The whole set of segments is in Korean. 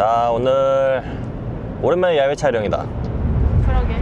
자 오늘 오랜만에 야외 촬영이다. 그러게.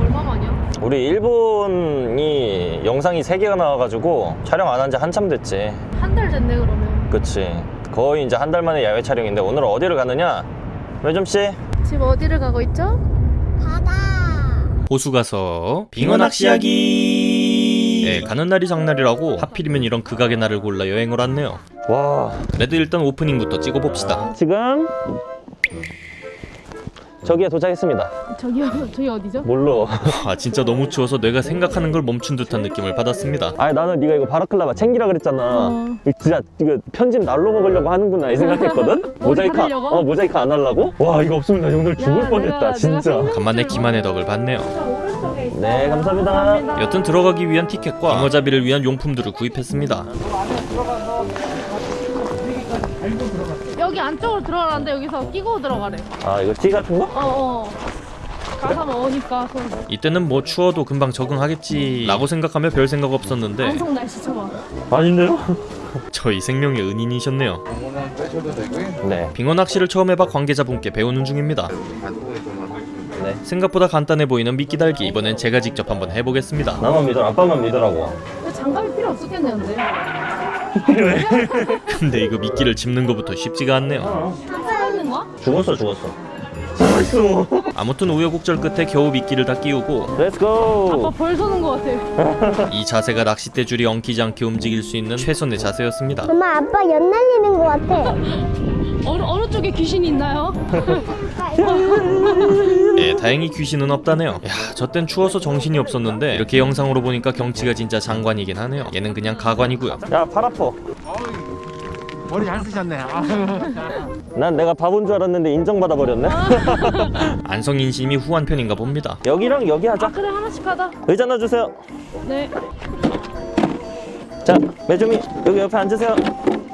얼마만이야? 우리 일본이 영상이 3개가 나와가지고 촬영 안 한 지 한참 됐지. 한 달 됐네 그러면. 그치. 거의 이제 한 달 만에 야외 촬영인데 오늘 어디를 가느냐? 매점씨? 지금 어디를 가고 있죠? 호수 가서 빙어 낚시하기. 네, 가는 날이 장날이라고 하필이면 이런 극악의 날을 골라 여행을 왔네요. 와. 그래도 일단 오프닝부터 찍어봅시다. 지금 저기에 도착했습니다. 저기요 저기 어디죠? 뭘로? 아 진짜 너무 추워서 뇌가 생각하는 걸 멈춘 듯한 느낌을 받았습니다. 아니 나는 네가 이거 바라클라바 챙기라 그랬잖아. 어. 진짜 이거 편집 날로 먹으려고 하는구나 이 생각했거든? 모자이크? 어 모자이크 안 하려고? 와 이거 없으면 나 오늘 죽을 야, 뻔했다 내가- 진짜. 내가 간만에 기만의 덕을 봤네요. 네 감사합니다. 여튼 들어가기 위한 티켓과 빙어잡이를 위한 용품들을 구입했습니다 여기 안쪽으로 들어가는데 여기서 끼고 들어가래. 아 이거 티 같은 거? 어어. 가서 먹으니까 손 이때는 뭐 추워도 금방 적응하겠지. 라고 생각하며 별 생각 없었는데. 방송 날씨 쳐봐 아닌데요? 저희 생명의 은인이셨네요. 네. 빙어 낚시를 처음 해봐 관계자분께 배우는 중입니다. 네. 생각보다 간단해 보이는 미끼 달기. 이번엔 제가 직접 한번 해보겠습니다. 나만 믿어. 아빠만 믿으라고. 근데 장갑이 필요 없었겠는데 필요해 근데 이거 미끼를 집는 것부터 쉽지가 않네요? 죽었어 죽었어. 살아있어 아무튼 우여곡절 끝에 겨우 미끼를 다 끼우고 let's go 아빠 벌 서는 거 같아 이 자세가 낚싯대 줄이 엉키지 않게 움직일 수 있는 최선의 자세였습니다. 엄마 아빠 연 날리는 것 같아. 어느, 어느 쪽에 귀신이 있나요? 예, 다행히 귀신은 없다네요. 야, 저땐 추워서 정신이 없었는데 이렇게 영상으로 보니까 경치가 진짜 장관이긴 하네요. 얘는 그냥 가관이고요. 야 팔 아파. 머리 잘 쓰셨네. 아. 난 내가 바본 줄 알았는데 인정받아 버렸네. 안성인심이 후한 편인가 봅니다. 여기랑 여기 하자. 아 그래 하나씩 하자 의자 놔주세요. 네. 자 매주미 여기 옆에 앉으세요.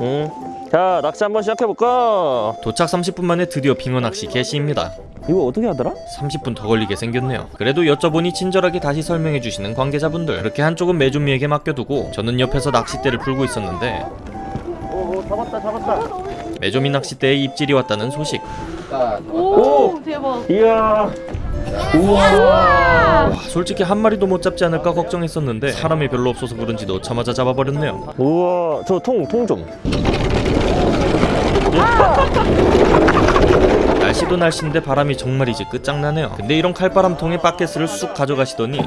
음. 자 낚시 한번 시작해볼까? 도착 30분 만에 드디어 빙어 낚시 개시입니다. 이거 어떻게 하더라? 30분 더 걸리게 생겼네요. 그래도 여쭤보니 친절하게 다시 설명해 주시는 관계자분들. 그렇게 한쪽은 매준미에게 맡겨두고 저는 옆에서 낚싯대를 풀고 있었는데 오, 오 잡았다 잡았다 매조미 낚싯대에 입질이 왔다는 소식. 오, 오! 대박. 이야! 우와! 와, 솔직히 한 마리도 못 잡지 않을까 걱정했었는데 사람이 별로 없어서 그런지 넣자마자 잡아버렸네요. 우와 저 통 통 좀 날씨도 날씨인데 바람이 정말이지 끝장나네요. 근데 이런 칼바람통에 바켓을 쑥 가져가시더니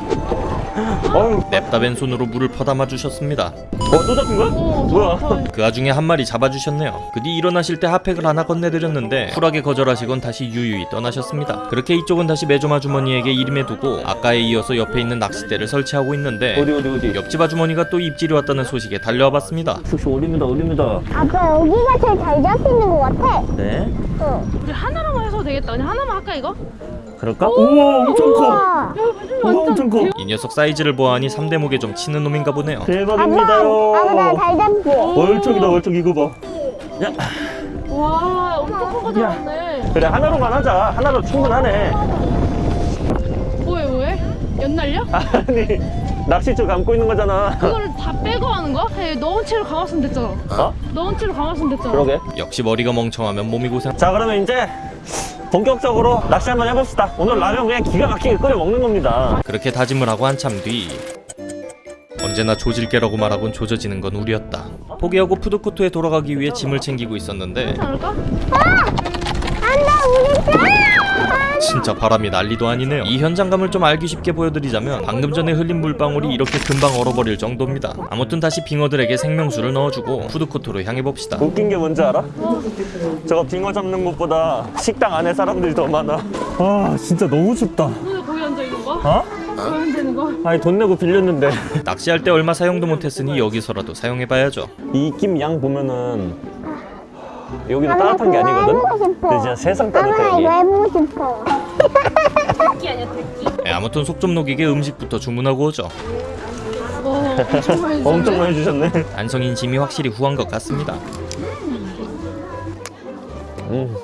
어우 냅다 왼손으로 물을 퍼담아 주셨습니다 어 또 잡힌 거야? 오, 뭐야? 저, 저, 그 와중에 한 마리 잡아주셨네요 그 뒤 일어나실 때 핫팩을 하나 건네드렸는데 쿨하게 거절하시곤 다시 유유히 떠나셨습니다 그렇게 이쪽은 다시 매점 아주머니에게 이름해 두고 아까에 이어서 옆에 있는 낚싯대를 설치하고 있는데 어디 어디 어디 옆집 아주머니가 또 입질이 왔다는 소식에 달려와 봤습니다 슉슉 올립니다 올립니다 아빠 여기가 제일 잘 잡히는 것 같아. 네 응. 우리 하나로만 해서 되겠다 그냥 하나만 할까 이거? 그럴까? 우와 엄청 커. 우와 엄청 커 이 녀석 사이 즈를 보아하니 3대 목에 좀 치는 놈인가 보네요. 아빠, 아빠 대박입니다요 나잘 잡지. 월척이다 월척 이거 봐. 야, 와 엄청 큰거 잡았네. 그래 하나로만 하자. 하나로 충분하네. 뭐해 뭐해? 연날려? 아니 낚싯줄 감고 있는 거잖아. 그거를 다 빼고 하는 거야? 해 넣은 채로 감았으면 됐잖아. 어? 넣은 채로 감았으면 됐잖아. 그러게. 역시 머리가 멍청하면 몸이 고생. 자 그러면 이제 본격적으로 낚시 한번 해봅시다 오늘 라면 그냥 기가 막히게 끓여 먹는 겁니다 그렇게 다짐을 하고 한참 뒤 언제나 조질게라고 말하곤 조져지는 건 우리였다 포기하고 푸드코트에 돌아가기 위해 짐을 챙기고 있었는데 괜찮을까? 안돼 우리 집. 진짜 바람이 난리도 아니네요 이 현장감을 좀 알기 쉽게 보여드리자면 방금 전에 흘린 물방울이 이렇게 금방 얼어버릴 정도입니다 아무튼 다시 빙어들에게 생명수를 넣어주고 푸드코트로 향해봅시다 웃긴 게 뭔지 알아? 저거 빙어 잡는 곳보다 식당 안에 사람들이 더 많아 아 진짜 너무 춥다 오늘 거기 앉아 있는 거? 어? 아니 돈 내고 빌렸는데 낚시할 때 얼마 사용도 못했으니 여기서라도 사용해봐야죠 이 입김 양 보면은 여기도 아빠 따뜻한 게 아니거든? 싶어. 근데 진짜 세상 따뜻해 여기 듣기 아니야 듣기 네, 아무튼 속 좀 녹이게 음식부터 주문하고 오죠. 어 엄청 많이 주네. 엄청 많이 주셨네. 안성인 짐이 확실히 후한 것 같습니다. 음.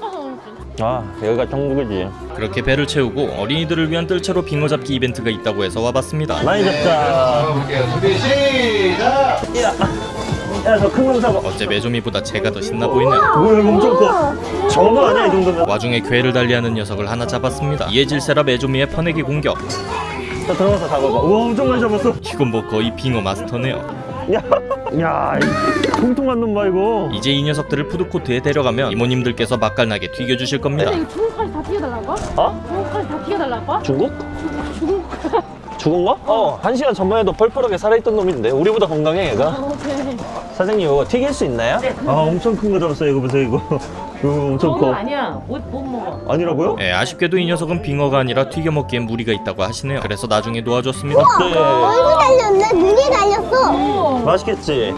아 여기가 천국이지. 그렇게 배를 채우고 어린이들을 위한 뜰채로 빙어 잡기 이벤트가 있다고 해서 와봤습니다. 많이 잡자. 볼게요. 준비 시작. 야. 야저 큰 놈 잡아 어째 메조미보다 제가 더 신나 보이네요. 뭐야 이거 엄청 커 전어 아니야 이 정도면 와중에 괴를 달리하는 녀석을 하나 잡았습니다. 이에 질세라 메조미의 퍼내기 공격. 자 들어가서 잡아봐 우와 엄청 많이 잡았어 이건 뭐 거의 빙어 마스터네요. 야 야 통통한 놈봐 이거 이제 이 녀석들을 푸드코트에 데려가면 이모님들께서 맛깔나게 튀겨주실 겁니다. 중국까지 다 튀겨달라고? 어? 중국까지 다 튀겨달라고? 중국? 중국 죽은 거? 어, 한 시간 전만 해도 펄펄하게 살아있던 놈인데 우리보다 건강해 얘가 오케이 사장님 이거 튀길 수 있나요? 아 엄청 큰 거 잡았어요 이거 보세요 이거 이거 엄청 커 아니야. 못, 못 먹어. 아니라고요? 예, 아쉽게도 이 녀석은 빙어가 아니라 튀겨 먹기엔 무리가 있다고 하시네요. 그래서 나중에 놓아줬습니다. 네 얼굴 달렸네. 눈이 달렸어. 맛있겠지?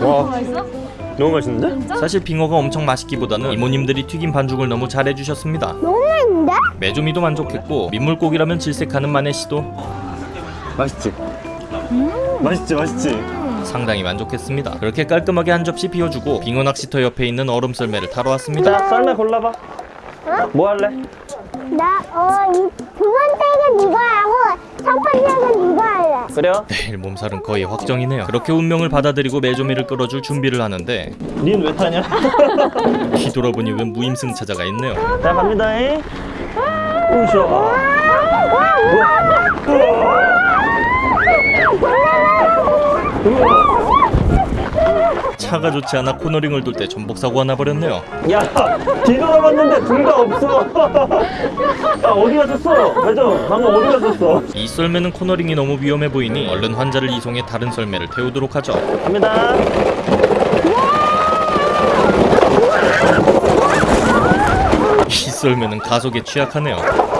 와 맛있어? 너무 맛있는데? 진짜? 사실 빙어가 엄청 맛있기보다는 이모님들이 튀긴 반죽을 너무 잘해주셨습니다. 너무 맛있는데? 메조미도 만족했고 민물고기라면 질색하는 마네 씨도 맛있지? 맛있지 맛있지? 상당히 만족했습니다. 그렇게 깔끔하게 한 접시 비워주고 빙어 낚시터 옆에 있는 얼음 썰매를 타러 왔습니다. 자 썰매 골라봐 뭐 할래? 나, 어, 이 두 번째는 이거 하고. 그래요? 내일 몸살은 거의 확정이네요. 그렇게 운명을 받아들이고 메조미를 끌어줄 준비를 하는데 닌 왜 타냐? 뒤돌아보니 웬 무임승 차자가 있네요. 자 갑니다잉 우셔 차가 좋지 않아 코너링을 돌 때 전복 사고가 나버렸네요. 야 뒤돌아봤는데 둘 다 없어 야 어디 갔었어? 맞아 방금 어디 갔었어? 이 썰매는 코너링이 너무 위험해 보이니 얼른 환자를 이송해 다른 썰매를 태우도록 하죠. 갑니다 이 썰매는 가속에 취약하네요.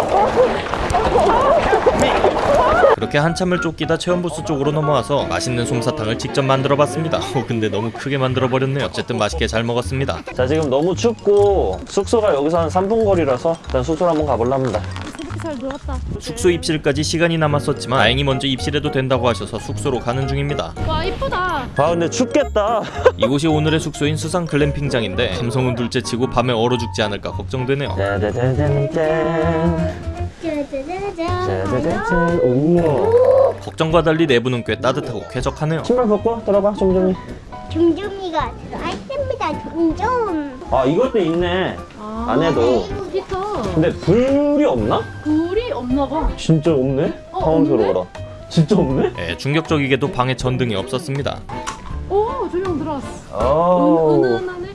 그렇게 한참을 쫓기다 체험부스 쪽으로 넘어와서 맛있는 솜사탕을 직접 만들어봤습니다. 어, 근데 너무 크게 만들어버렸네요. 어쨌든 맛있게 잘 먹었습니다. 자 지금 너무 춥고 숙소가 여기서 한 3분 거리라서 일단 숙소로 한번 가볼라 합니다 숙소 입실까지 시간이 남았었지만 다행히 먼저 입실해도 된다고 하셔서 숙소로 가는 중입니다. 와 이쁘다 아 근데 춥겠다 이곳이 오늘의 숙소인 수상 글램핑장인데 감성은 둘째치고 밤에 얼어 죽지 않을까 걱정되네요. 짜자자잔. 우와 걱정과 달리 내부는 꽤 따뜻하고 쾌적하네요. 신발 벗고 들어봐 좀좀이 종종이가 들어있습니다. 종종. 아 이것도 있네 아, 안에도 히터 근데 불이 없나? 불이 없나 봐 진짜 없네? 어, 당황스러워라 진짜 없네? 예, 충격적이게도 방에 전등이 없었습니다. 오 조명 들어왔어 은은하네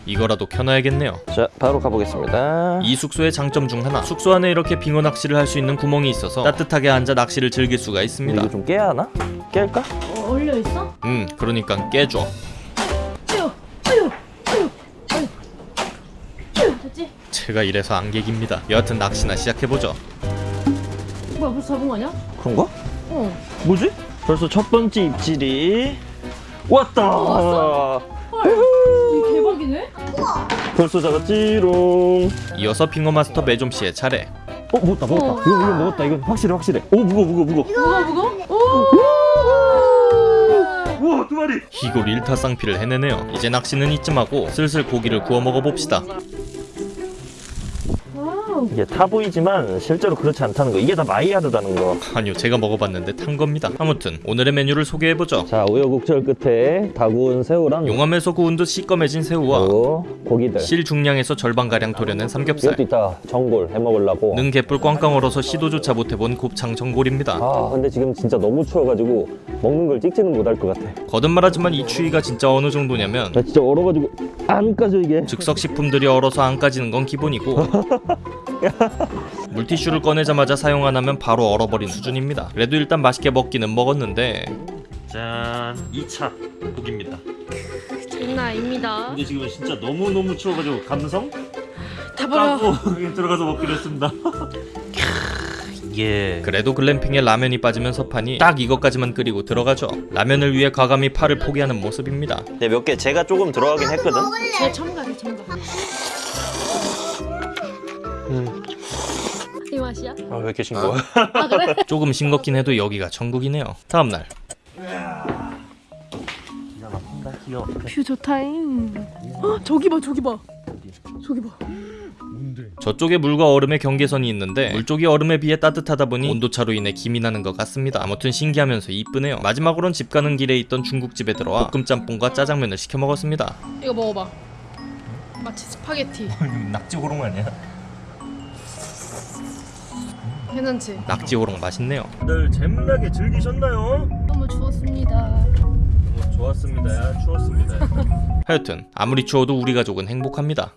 이거라도 켜놔야겠네요. 자 바로 가보겠습니다 이 숙소의 장점 중 하나 숙소 안에 이렇게 빙어 낚시를 할 수 있는 구멍이 있어서 따뜻하게 앉아 낚시를 즐길 수가 있습니다 이거 좀 깨야 하나? 깰까? 어, 얼려 있어? 음 그러니까 깨줘 아유 아유 아유 아유 아유 됐지? 제가 이래서 안객입니다 여하튼 낚시나 시작해보죠 뭐야 벌써 잡은 거 아니야? 그런가? 어 뭐지? 벌써 첫 번째 입질이 왔다 대박이네? 벌써 잡았지롱. 이어서 빙어 마스터 매좀씨의 차례. 어 먹었다 먹었다. 어. 이거 이거 먹었다. 이건 확실해 확실해. 오 무거워 무거워 무거워. 무거 무거? 오. 우와 두 마리. 이골 일타쌍피를 해내네요. 이제 낚시는 이쯤 하고 슬슬 고기를 구워 먹어봅시다 이게 타 보이지만 실제로 그렇지 않다는 거. 이게 다 마이야르다는 거. 아니요 제가 먹어봤는데 탄 겁니다. 아무튼 오늘의 메뉴를 소개해보죠. 자 우여곡절 끝에 다 구운 새우랑 용암에서 구운 듯 시꺼매진 새우와 고기들. 실 중량에서 절반가량 도려낸 삼겹살. 이것도 이따 전골 해먹으려고. 능 개뿔 꽝꽝 얼어서 시도조차 못해본 곱창 전골입니다. 아 근데 지금 진짜 너무 추워가지고 먹는 걸 찍지는 못할 것 같아. 거듭말하지만 이 추위가 진짜 어느 정도냐면 나 진짜 얼어가지고 안 까져 이게. 즉석식품들이 얼어서 안 까지는 건 기본이고 물티슈를 꺼내자마자 사용 안 하면 바로 얼어버린 수준입니다. 그래도 일단 맛있게 먹기는 먹었는데. 짠. 2차. 고기입니다. 장난 아닙니다. 근데 지금 진짜 너무너무 추워가지고 감성? 다 버려. 그냥 들어가서 먹기로 했습니다. 예. 그래도 글램핑에 라면이 빠지면 섭하니 딱 이것까지만 끓이고 들어가죠. 라면을 위해 과감히 파를 포기하는 모습입니다. 근데 몇개 제가 조금 들어가긴 했거든. 제 첨가 제 첨가 맛이야? 아 왜 이렇게 싱거워 아 그래? 조금 싱겁긴 해도 여기가 천국이네요 다음날 귀여워 view 좋다잉 어, 저기 봐 저기 봐 저기 봐? 저쪽에 물과 얼음의 경계선이 있는데 물 쪽이 얼음에 비해 따뜻하다 보니 온도차로 인해 김이 나는 것 같습니다. 아무튼 신기하면서 이쁘네요. 마지막으론 집 가는 길에 있던 중국집에 들어와 볶음 짬뽕과 짜장면을 시켜 먹었습니다. 이거 먹어봐. 마치 스파게티. 낙지 호롱 아니야? 괜찮지? 낙지 호롱 맛있네요. 다들 재밌나게 즐기셨나요? 너무 추웠습니다. 너무 좋았습니다. 야, 추웠습니다. 하여튼 아무리 추워도 우리 가족은 행복합니다.